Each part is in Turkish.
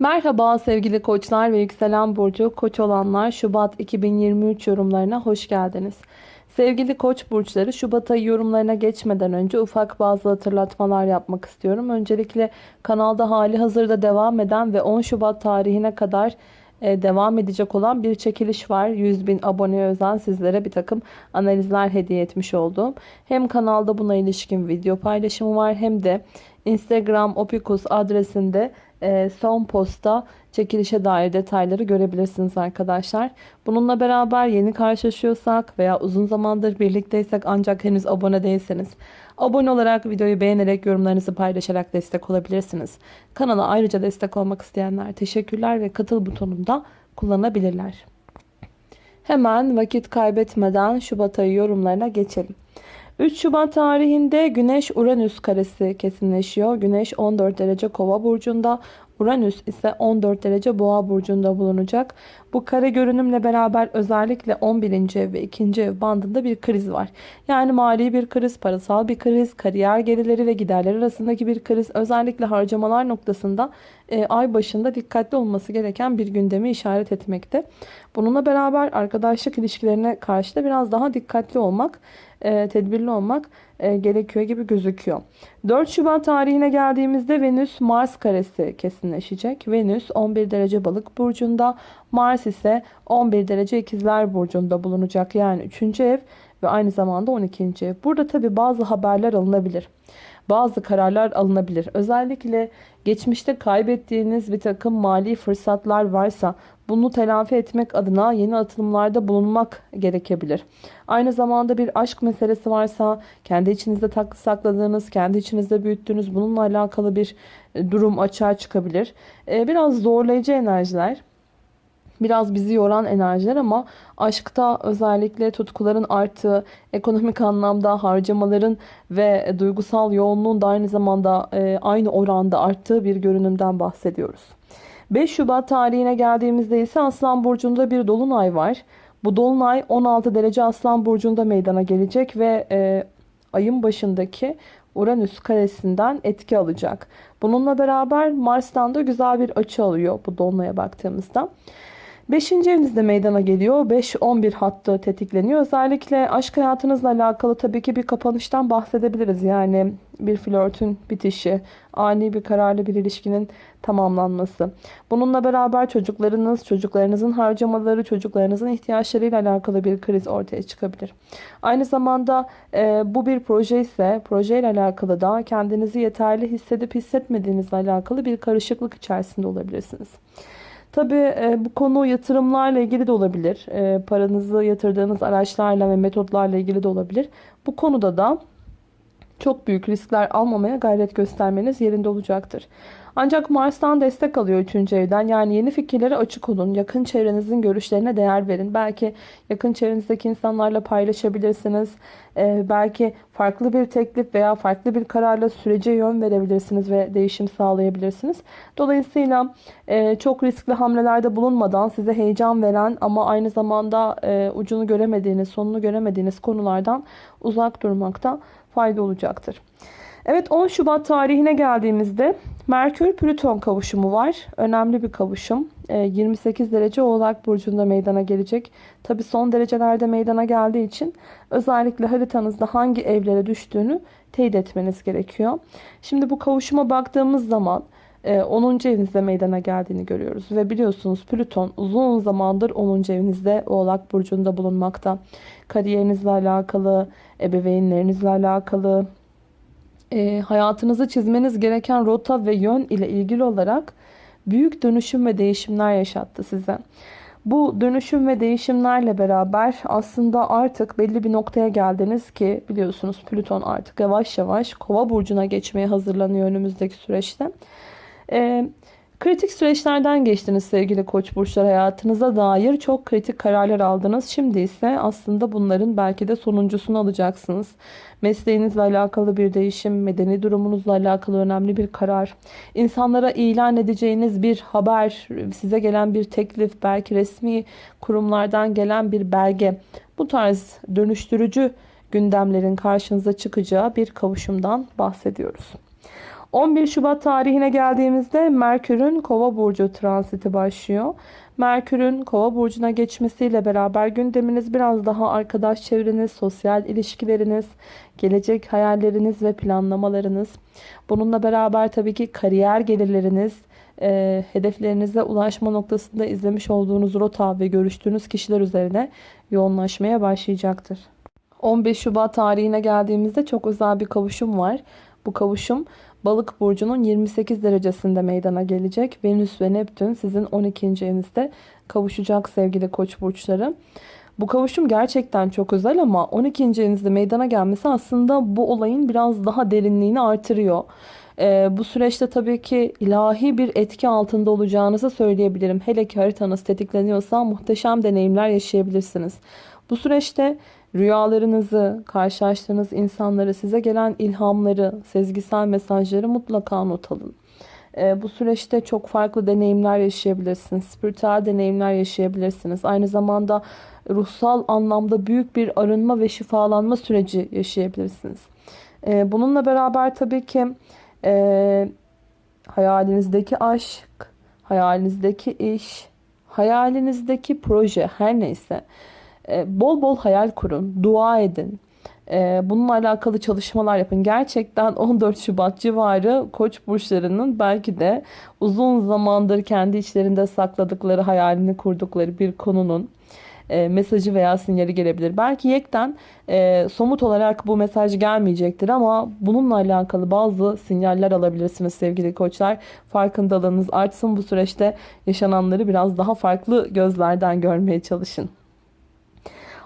Merhaba sevgili koçlar ve yükselen burcu koç olanlar Şubat 2023 yorumlarına hoş geldiniz. Sevgili koç burçları Şubat ayı yorumlarına geçmeden önce ufak bazı hatırlatmalar yapmak istiyorum. Öncelikle kanalda hali hazırda devam eden ve 10 Şubat tarihine kadar e, devam edecek olan bir çekiliş var. 100 bin aboneye özel sizlere bir takım analizler hediye etmiş olduğum. Hem kanalda buna ilişkin video paylaşımı var hem de Instagram opikus adresinde son posta çekilişe dair detayları görebilirsiniz arkadaşlar. Bununla beraber yeni karşılaşıyorsak veya uzun zamandır birlikteysek ancak henüz abone değilseniz abone olarak videoyu beğenerek yorumlarınızı paylaşarak destek olabilirsiniz. Kanala ayrıca destek olmak isteyenler teşekkürler ve katıl butonunda kullanabilirler. Hemen vakit kaybetmeden Şubat ayı yorumlarına geçelim. 3 Şubat tarihinde Güneş Uranüs karesi kesinleşiyor. Güneş 14 derece Kova burcunda, Uranüs ise 14 derece Boğa burcunda bulunacak. Bu kare görünümle beraber özellikle 11. ev ve 2. ev bandında bir kriz var. Yani mali bir kriz, parasal bir kriz, kariyer gelirleri ve giderler arasındaki bir kriz. Özellikle harcamalar noktasında e, ay başında dikkatli olması gereken bir gündemi işaret etmekte. Bununla beraber arkadaşlık ilişkilerine karşı da biraz daha dikkatli olmak e, tedbirli olmak e, gerekiyor gibi gözüküyor. 4 Şubat tarihine geldiğimizde Venüs Mars karesi kesinleşecek. Venüs 11 derece balık burcunda, Mars ise 11 derece ikizler burcunda bulunacak. Yani 3. ev ve aynı zamanda 12. ev. Burada tabi bazı haberler alınabilir. Bazı kararlar alınabilir. Özellikle geçmişte kaybettiğiniz bir takım mali fırsatlar varsa bunu telafi etmek adına yeni atılımlarda bulunmak gerekebilir. Aynı zamanda bir aşk meselesi varsa kendi içinizde taklı sakladığınız, kendi içinizde büyüttüğünüz bununla alakalı bir e, durum açığa çıkabilir. E, biraz zorlayıcı enerjiler biraz bizi yoran enerjiler ama aşkta özellikle tutkuların arttığı, ekonomik anlamda harcamaların ve duygusal yoğunluğun da aynı zamanda e, aynı oranda arttığı bir görünümden bahsediyoruz. 5 Şubat tarihine geldiğimizde ise Aslan Burcu'nda bir dolunay var. Bu dolunay 16 derece Aslan Burcu'nda meydana gelecek ve e, ayın başındaki Uranüs karesinden etki alacak. Bununla beraber Mars'tan da güzel bir açı alıyor bu dolunaya baktığımızda. 5. evinizde meydana geliyor. 5-11 hattı tetikleniyor. Özellikle aşk hayatınızla alakalı tabii ki bir kapanıştan bahsedebiliriz. Yani bir flörtün bitişi, ani bir kararlı bir ilişkinin tamamlanması. Bununla beraber çocuklarınız, çocuklarınızın harcamaları, çocuklarınızın ihtiyaçlarıyla alakalı bir kriz ortaya çıkabilir. Aynı zamanda e, bu bir proje ise projeyle alakalı da kendinizi yeterli hissedip hissetmediğinizle alakalı bir karışıklık içerisinde olabilirsiniz. Tabii e, bu konu yatırımlarla ilgili de olabilir. E, paranızı yatırdığınız araçlarla ve metotlarla ilgili de olabilir. Bu konuda da çok büyük riskler almamaya gayret göstermeniz yerinde olacaktır. Ancak Mars'tan destek alıyor 3. evden. Yani yeni fikirlere açık olun. Yakın çevrenizin görüşlerine değer verin. Belki yakın çevrenizdeki insanlarla paylaşabilirsiniz. Ee, belki farklı bir teklif veya farklı bir kararla sürece yön verebilirsiniz ve değişim sağlayabilirsiniz. Dolayısıyla e, çok riskli hamlelerde bulunmadan size heyecan veren ama aynı zamanda e, ucunu göremediğiniz, sonunu göremediğiniz konulardan uzak durmakta fayda olacaktır. Evet 10 Şubat tarihine geldiğimizde Merkür Plüton kavuşumu var. Önemli bir kavuşum. 28 ee, derece Oğlak Burcu'nda meydana gelecek. Tabi son derecelerde meydana geldiği için özellikle haritanızda hangi evlere düştüğünü teyit etmeniz gerekiyor. Şimdi bu kavuşuma baktığımız zaman 10. E, evinizde meydana geldiğini görüyoruz. Ve biliyorsunuz Plüton uzun zamandır 10. evinizde Oğlak Burcu'nda bulunmakta. Kariyerinizle alakalı, ebeveynlerinizle alakalı, e, hayatınızı çizmeniz gereken rota ve yön ile ilgili olarak büyük dönüşüm ve değişimler yaşattı size. Bu dönüşüm ve değişimlerle beraber aslında artık belli bir noktaya geldiniz ki biliyorsunuz Plüton artık yavaş yavaş kova burcuna geçmeye hazırlanıyor önümüzdeki süreçte. Ee, Kritik süreçlerden geçtiniz sevgili koç burçlar hayatınıza dair çok kritik kararlar aldınız. Şimdi ise aslında bunların belki de sonuncusunu alacaksınız. Mesleğinizle alakalı bir değişim, medeni durumunuzla alakalı önemli bir karar, insanlara ilan edeceğiniz bir haber, size gelen bir teklif, belki resmi kurumlardan gelen bir belge. Bu tarz dönüştürücü gündemlerin karşınıza çıkacağı bir kavuşumdan bahsediyoruz. 11 Şubat tarihine geldiğimizde Merkür'ün Kova burcu transiti başlıyor. Merkür'ün Kova burcuna geçmesiyle beraber gündeminiz biraz daha arkadaş çevreniz, sosyal ilişkileriniz, gelecek hayalleriniz ve planlamalarınız. Bununla beraber tabii ki kariyer gelirleriniz, e, hedeflerinize ulaşma noktasında izlemiş olduğunuz rota ve görüştüğünüz kişiler üzerine yoğunlaşmaya başlayacaktır. 15 Şubat tarihine geldiğimizde çok özel bir kavuşum var. Bu kavuşum Balık burcunun 28 derecesinde meydana gelecek. Venüs ve Neptün sizin 12. evinizde kavuşacak sevgili Koç burçları. Bu kavuşum gerçekten çok özel ama 12. evinizde meydana gelmesi aslında bu olayın biraz daha derinliğini artırıyor. Ee, bu süreçte tabii ki ilahi bir etki altında olacağınızı söyleyebilirim. Hele ki haritanız tetikleniyorsa muhteşem deneyimler yaşayabilirsiniz. Bu süreçte rüyalarınızı, karşılaştığınız insanları, size gelen ilhamları, sezgisel mesajları mutlaka not alın. Ee, bu süreçte çok farklı deneyimler yaşayabilirsiniz. Spiritüel deneyimler yaşayabilirsiniz. Aynı zamanda ruhsal anlamda büyük bir arınma ve şifalanma süreci yaşayabilirsiniz. Ee, bununla beraber tabii ki e, hayalinizdeki aşk, hayalinizdeki iş, hayalinizdeki proje her neyse e, bol bol hayal kurun, dua edin. E, bununla alakalı çalışmalar yapın. Gerçekten 14 Şubat civarı koç burçlarının belki de uzun zamandır kendi içlerinde sakladıkları, hayalini kurdukları bir konunun e, mesajı veya sinyali gelebilir. Belki yekten e, somut olarak bu mesaj gelmeyecektir ama bununla alakalı bazı sinyaller alabilirsiniz sevgili koçlar. Farkındalığınız artsın bu süreçte yaşananları biraz daha farklı gözlerden görmeye çalışın.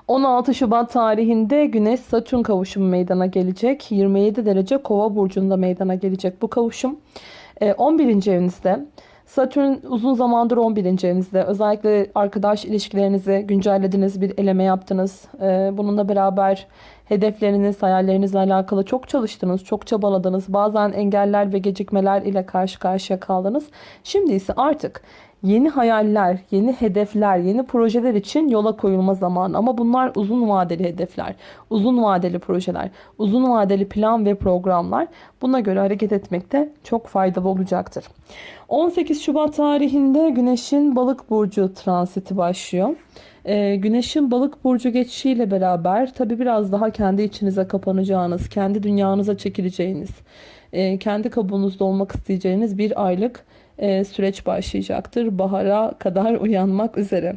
16 Şubat tarihinde Güneş Satürn kavuşumu meydana gelecek. 27 derece Kova burcunda meydana gelecek bu kavuşum. 11. E, evinizde Satürn uzun zamandır 11. evinizde. Özellikle arkadaş ilişkilerinizi güncellediniz, bir eleme yaptınız. E, bununla beraber hedefleriniz, hayallerinizle alakalı çok çalıştınız, çok çabaladınız. Bazen engeller ve gecikmeler ile karşı karşıya kaldınız. Şimdi ise artık yeni hayaller, yeni hedefler, yeni projeler için yola koyulma zamanı. Ama bunlar uzun vadeli hedefler, uzun vadeli projeler, uzun vadeli plan ve programlar. Buna göre hareket etmekte çok faydalı olacaktır. 18 Şubat tarihinde Güneş'in Balık burcu transiti başlıyor. Ee, güneşin balık burcu geçişiyle beraber tabi biraz daha kendi içinize kapanacağınız, kendi dünyanıza çekileceğiniz, e, kendi kabuğunuzda olmak isteyeceğiniz bir aylık e, süreç başlayacaktır. Bahara kadar uyanmak üzere.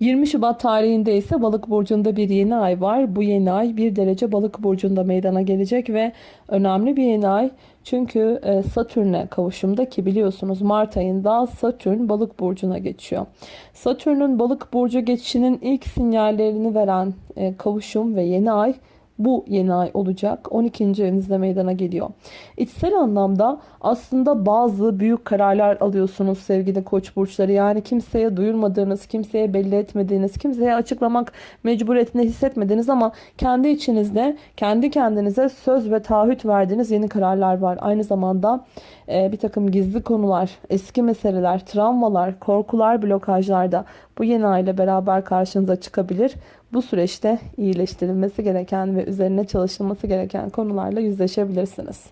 20 Şubat tarihinde ise balık burcunda bir yeni ay var. Bu yeni ay bir derece balık burcunda meydana gelecek ve önemli bir yeni ay. Çünkü e, Satürn'e kavuşumda ki biliyorsunuz Mart ayında Satürn balık burcuna geçiyor. Satürn'ün balık burcu geçişinin ilk sinyallerini veren e, kavuşum ve yeni ay bu yeni ay olacak. 12. evinizde meydana geliyor. İçsel anlamda aslında bazı büyük kararlar alıyorsunuz sevgili koç burçları. Yani kimseye duyurmadığınız, kimseye belli etmediğiniz, kimseye açıklamak mecburiyetinde hissetmediğiniz ama kendi içinizde kendi kendinize söz ve taahhüt verdiğiniz yeni kararlar var. Aynı zamanda e, bir takım gizli konular, eski meseleler, travmalar, korkular, blokajlar da bu yeni ay ile beraber karşınıza çıkabilir. Bu süreçte iyileştirilmesi gereken ve üzerine çalışılması gereken konularla yüzleşebilirsiniz.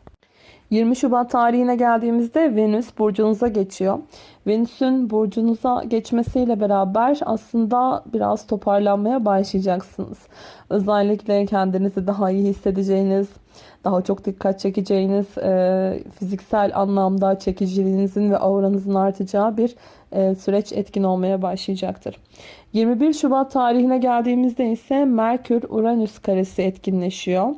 20 Şubat tarihine geldiğimizde Venüs burcunuza geçiyor. Venüs'ün burcunuza geçmesiyle beraber aslında biraz toparlanmaya başlayacaksınız. Özellikle kendinizi daha iyi hissedeceğiniz, daha çok dikkat çekeceğiniz, e, fiziksel anlamda çekiciliğinizin ve auranızın artacağı bir e, süreç etkin olmaya başlayacaktır. 21 Şubat tarihine geldiğimizde ise Merkür-Uranüs karesi etkinleşiyor.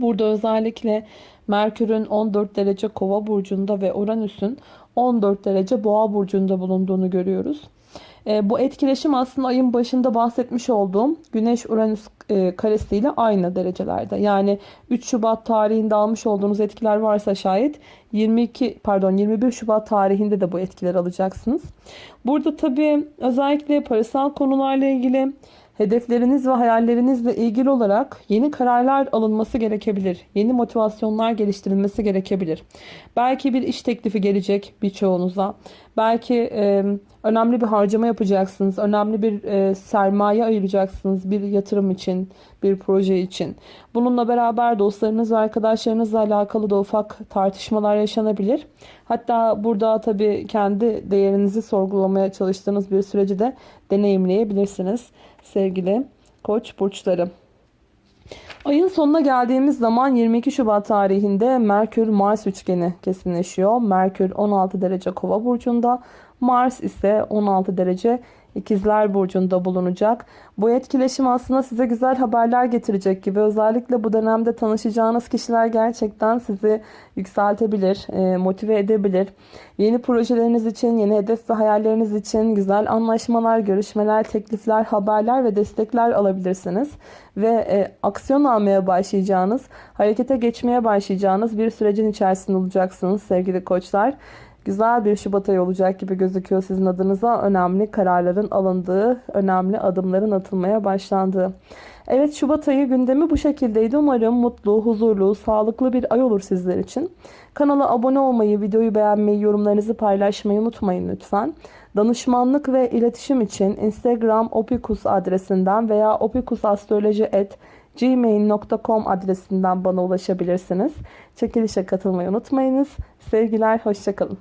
Burada özellikle Merkür'ün 14 derece kova burcunda ve Uranüs'ün 14 derece boğa burcunda bulunduğunu görüyoruz. E, bu etkileşim aslında ayın başında bahsetmiş olduğum Güneş-Uranüs e, karesiyle aynı derecelerde. Yani 3 Şubat tarihinde almış olduğunuz etkiler varsa şayet 22 pardon 21 Şubat tarihinde de bu etkiler alacaksınız. Burada tabii özellikle parasal konularla ilgili Hedefleriniz ve hayallerinizle ilgili olarak yeni kararlar alınması gerekebilir. Yeni motivasyonlar geliştirilmesi gerekebilir. Belki bir iş teklifi gelecek birçoğunuza. Belki e, önemli bir harcama yapacaksınız. Önemli bir e, sermaye ayıracaksınız bir yatırım için, bir proje için. Bununla beraber dostlarınız ve arkadaşlarınızla alakalı da ufak tartışmalar yaşanabilir. Hatta burada tabii kendi değerinizi sorgulamaya çalıştığınız bir süreci de deneyimleyebilirsiniz sevgili koç burçları. Ayın sonuna geldiğimiz zaman 22 Şubat tarihinde Merkür Mars üçgeni kesinleşiyor. Merkür 16 derece Kova burcunda, Mars ise 16 derece İkizler Burcu'nda bulunacak. Bu etkileşim aslında size güzel haberler getirecek gibi. Özellikle bu dönemde tanışacağınız kişiler gerçekten sizi yükseltebilir, e, motive edebilir. Yeni projeleriniz için, yeni hedef ve hayalleriniz için güzel anlaşmalar, görüşmeler, teklifler, haberler ve destekler alabilirsiniz. Ve e, aksiyon almaya başlayacağınız, harekete geçmeye başlayacağınız bir sürecin içerisinde olacaksınız sevgili koçlar. Güzel bir Şubat ayı olacak gibi gözüküyor sizin adınıza. Önemli kararların alındığı, önemli adımların atılmaya başlandığı. Evet Şubat ayı gündemi bu şekildeydi. Umarım mutlu, huzurlu, sağlıklı bir ay olur sizler için. Kanala abone olmayı, videoyu beğenmeyi, yorumlarınızı paylaşmayı unutmayın lütfen. Danışmanlık ve iletişim için Instagram opikus adresinden veya opikusastroloji.gmail.com adresinden bana ulaşabilirsiniz. Çekilişe katılmayı unutmayınız. Sevgiler, hoşçakalın.